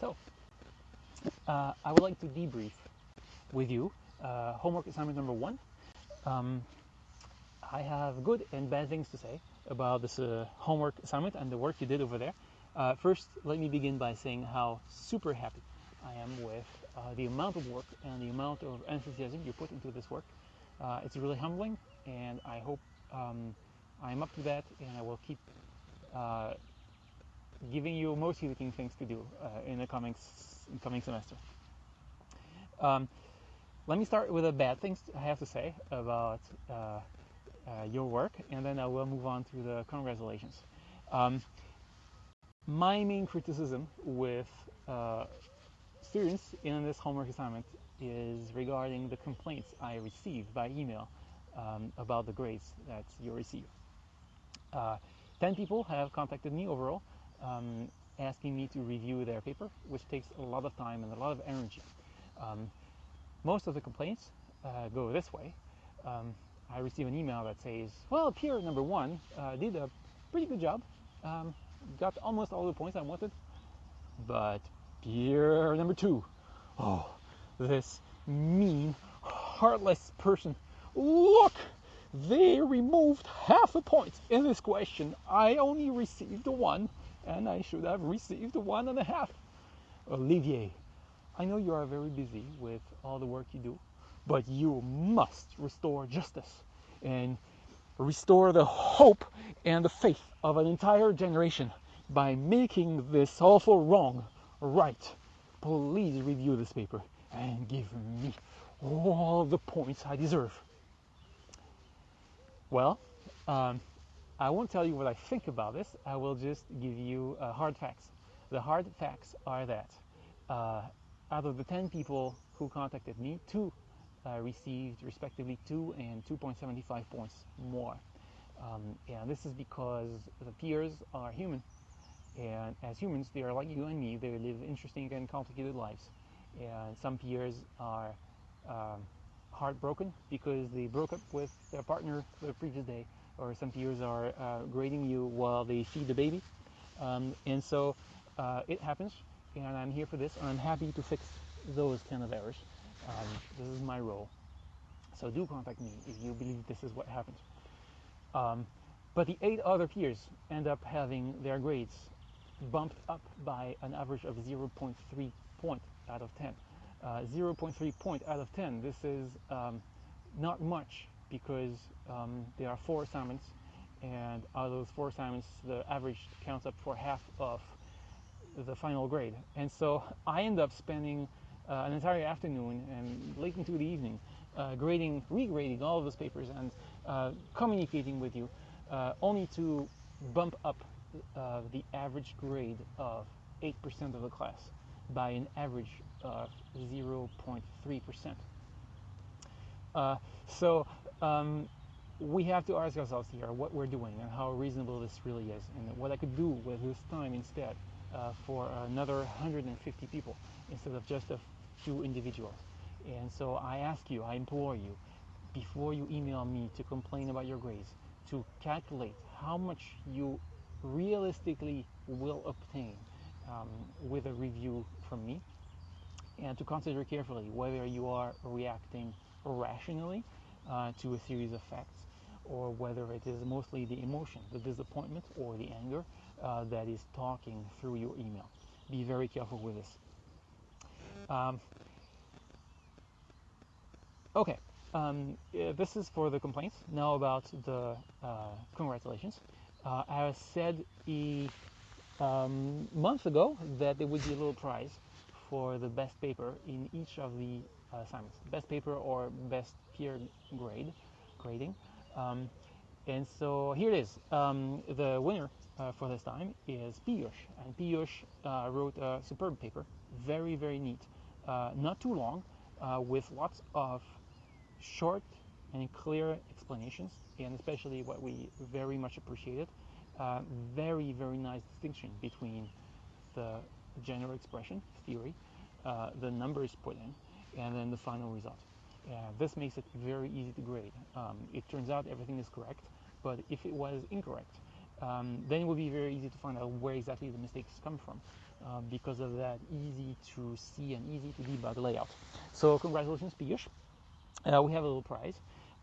So, uh, I would like to debrief with you uh, homework assignment number one. Um, I have good and bad things to say about this uh, homework assignment and the work you did over there. Uh, first, let me begin by saying how super happy I am with uh, the amount of work and the amount of enthusiasm you put into this work. Uh, it's really humbling, and I hope um, I'm up to that, and I will keep giving you motivating things to do uh, in the coming coming semester. Um, let me start with the bad things I have to say about uh, uh, your work, and then I will move on to the congratulations. Um, my main criticism with uh, students in this homework assignment is regarding the complaints I received by email um, about the grades that you receive. Uh, 10 people have contacted me overall um, asking me to review their paper, which takes a lot of time and a lot of energy. Um, most of the complaints uh, go this way. Um, I receive an email that says, well, peer number one uh, did a pretty good job, um, got almost all the points I wanted, but peer number two, oh, this mean, heartless person, look, they removed half a point in this question. I only received one, and I should have received one and a half. Olivier, I know you are very busy with all the work you do, but you must restore justice and restore the hope and the faith of an entire generation by making this awful wrong right. Please review this paper and give me all the points I deserve. Well, um, I won't tell you what I think about this. I will just give you uh, hard facts. The hard facts are that uh, out of the 10 people who contacted me, two uh, received respectively 2 and 2.75 points more. Um, and this is because the peers are human. And as humans, they are like you and me. They live interesting and complicated lives. And some peers are um, heartbroken because they broke up with their partner the previous day, or some peers are uh, grading you while they feed the baby. Um, and so uh, it happens, and I'm here for this, and I'm happy to fix those kind of errors. Um, this is my role. So do contact me if you believe this is what happened. Um, but the eight other peers end up having their grades bumped up by an average of 0.3 point out of 10. Uh, 0.3 point out of 10. This is um, not much because um, there are four assignments, and out of those four assignments, the average counts up for half of the final grade. And so I end up spending uh, an entire afternoon and late into the evening uh, grading, regrading all of those papers and uh, communicating with you, uh, only to bump up uh, the average grade of 8% of the class by an average of 0.3%. Uh, so um, we have to ask ourselves here what we're doing and how reasonable this really is and what I could do with this time instead uh, for another 150 people instead of just a few individuals. And so I ask you, I implore you, before you email me to complain about your grades, to calculate how much you realistically will obtain um, with a review from me and to consider carefully whether you are reacting rationally uh, to a series of facts or whether it is mostly the emotion, the disappointment, or the anger uh, that is talking through your email. Be very careful with this. Um, okay, um, this is for the complaints. Now about the uh, congratulations. Uh, I said a um, month ago that there would be a little prize for the best paper in each of the uh, assignments, best paper or best peer grade grading. Um, and so here it is. Um, the winner uh, for this time is Piyush. And Piyush uh, wrote a superb paper, very, very neat, uh, not too long, uh, with lots of short and clear explanations, and especially what we very much appreciated, uh, very, very nice distinction between the general expression theory, uh, the numbers put in, and then the final result. This makes it very easy to grade. Um, it turns out everything is correct, but if it was incorrect, um, then it would be very easy to find out where exactly the mistakes come from uh, because of that easy to see and easy to debug layout. So congratulations, Piyush. Uh, we have a little prize.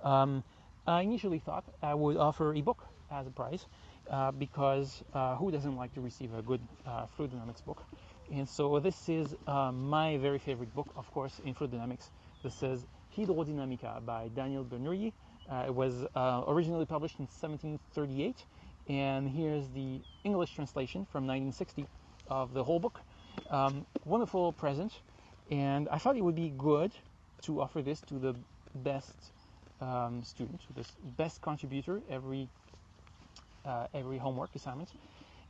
Um, I initially thought I would offer a book as a prize uh, because uh, who doesn't like to receive a good uh, fluid dynamics book? And so this is uh, my very favorite book, of course, in fluid dynamics. This is Hydrodynamica by Daniel Bernoulli. Uh, it was uh, originally published in 1738, and here's the English translation from 1960 of the whole book. Um, wonderful present, and I thought it would be good to offer this to the best um, student, the best contributor every uh, every homework assignment.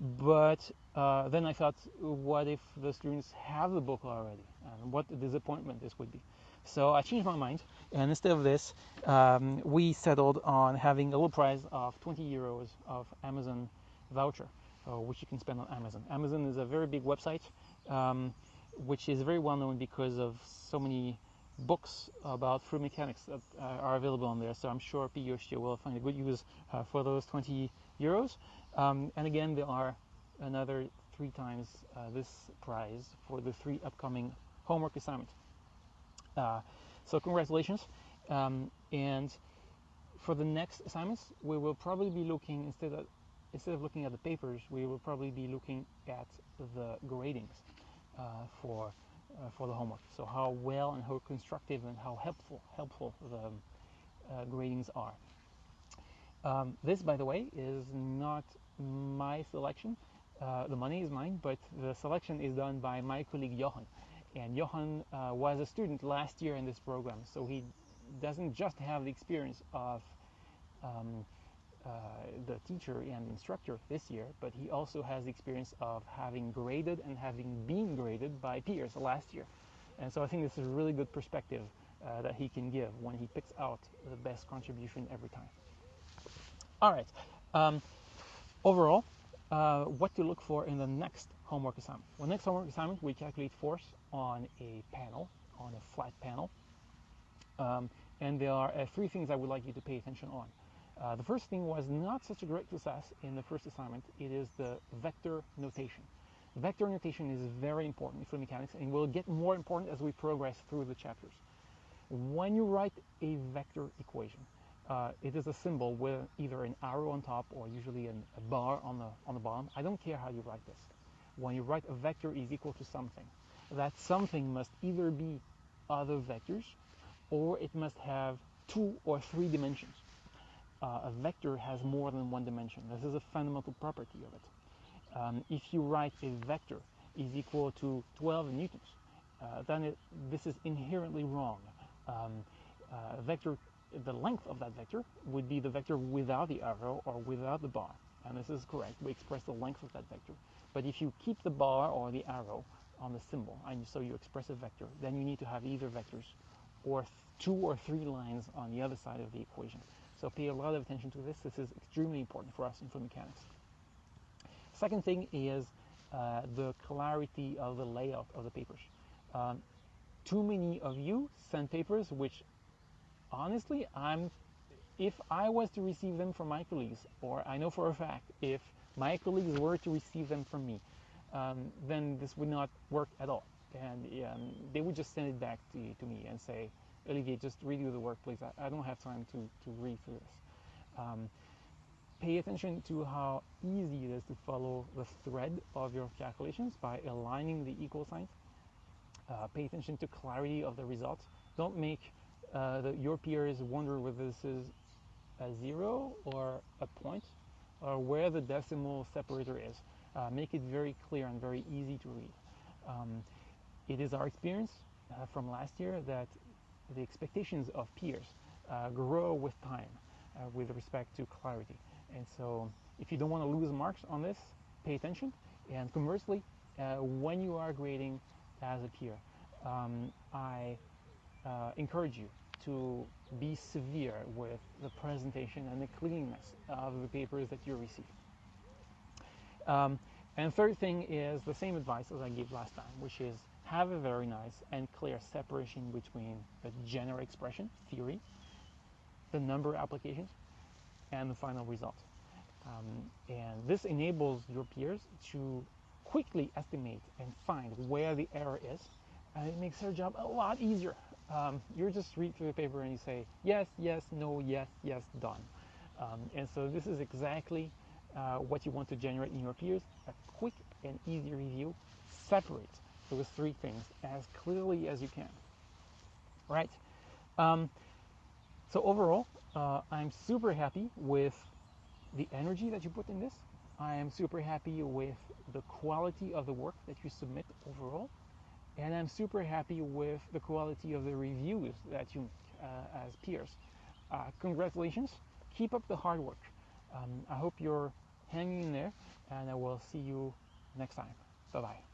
But uh, then I thought, what if the students have the book already? And what a disappointment this would be. So I changed my mind, and instead of this, um, we settled on having a little prize of 20 euros of Amazon voucher, uh, which you can spend on Amazon. Amazon is a very big website, um, which is very well known because of so many books about fluid mechanics that uh, are available on there. So I'm sure Piyush will find a good use uh, for those 20 euros. Um, and again, there are another three times uh, this prize for the three upcoming homework assignments. Uh, so congratulations. Um, and for the next assignments, we will probably be looking instead of instead of looking at the papers, we will probably be looking at the gradings uh, for uh, for the homework. So how well and how constructive and how helpful helpful the uh, gradings are. Um, this, by the way, is not my selection. Uh, the money is mine, but the selection is done by my colleague Johan. And Johan uh, was a student last year in this program, so he doesn't just have the experience of um, uh, the teacher and instructor this year, but he also has the experience of having graded and having been graded by peers last year. And so I think this is a really good perspective uh, that he can give when he picks out the best contribution every time. All right. Um, overall, uh, what to look for in the next homework assignment. Well, next homework assignment, we calculate force on a panel, on a flat panel. Um, and there are uh, three things I would like you to pay attention on. Uh, the first thing was not such a great success in the first assignment. It is the vector notation. Vector notation is very important in fluid mechanics and will get more important as we progress through the chapters. When you write a vector equation, uh, it is a symbol with either an arrow on top or usually an, a bar on the, on the bottom. I don't care how you write this. When you write a vector is equal to something, that something must either be other vectors or it must have two or three dimensions. Uh, a vector has more than one dimension. This is a fundamental property of it. Um, if you write a vector is equal to 12 newtons, uh, then it, this is inherently wrong. Um, uh, vector the length of that vector would be the vector without the arrow or without the bar. And this is correct. We express the length of that vector. But if you keep the bar or the arrow on the symbol, and so you express a vector, then you need to have either vectors or two or three lines on the other side of the equation. So pay a lot of attention to this. This is extremely important for us in fluid mechanics. Second thing is uh, the clarity of the layout of the papers. Um, too many of you send papers which honestly, I'm if I was to receive them from my colleagues, or I know for a fact if my colleagues were to receive them from me, um, then this would not work at all. And um, they would just send it back to, to me and say, Olivier, just redo the work, please. I, I don't have time to, to read through this. Um, pay attention to how easy it is to follow the thread of your calculations by aligning the equal signs. Uh, pay attention to clarity of the results. Don't make uh, the, your peers wonder whether this is a zero or a point or where the decimal separator is. Uh, make it very clear and very easy to read. Um, it is our experience uh, from last year that the expectations of peers uh, grow with time uh, with respect to clarity. And so if you don't want to lose marks on this, pay attention. And conversely, uh, when you are grading as a peer, um, I encourage you to be severe with the presentation and the cleanness of the papers that you receive. Um, and third thing is the same advice as I gave last time, which is have a very nice and clear separation between the general expression, theory, the number of applications, and the final result. Um, and this enables your peers to quickly estimate and find where the error is, and it makes their job a lot easier. Um, you just read through the paper and you say, yes, yes, no, yes, yes, done. Um, and so this is exactly uh, what you want to generate in your peers, a quick and easy review. Separate those three things as clearly as you can. Right? Um, so overall, uh, I'm super happy with the energy that you put in this. I am super happy with the quality of the work that you submit overall. And I'm super happy with the quality of the reviews that you make uh, as peers. Uh, congratulations. Keep up the hard work. Um, I hope you're hanging in there, and I will see you next time. Bye bye.